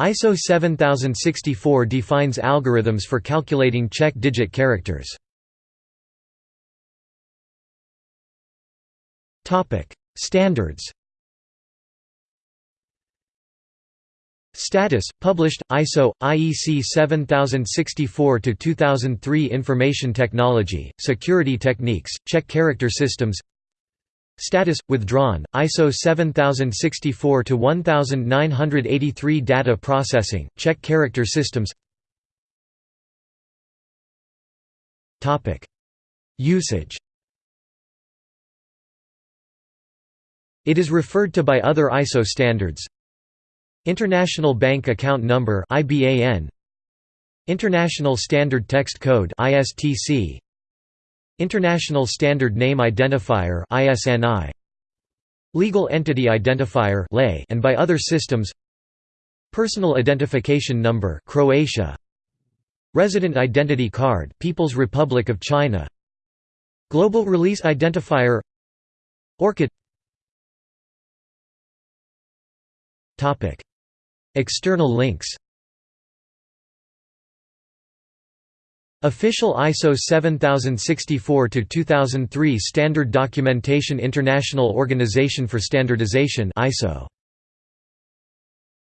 ISO 7064 defines algorithms for calculating check digit characters. Standards Status published ISO IEC 7064-2003 Information Technology Security Techniques Check Character Systems Status withdrawn ISO 7064 to 1983 Data Processing check Character Systems. Topic. Usage. It is referred to by other ISO standards. International Bank Account Number IBAN International Standard Text Code ISTC International Standard Name Identifier ISNI Legal Entity Identifier LEI and by other systems. Personal Identification Number Croatia. Resident Identity Card People's Republic of China. Global Release Identifier. ORCID External links Official ISO 7064-2003 Standard Documentation International Organization for Standardization ISO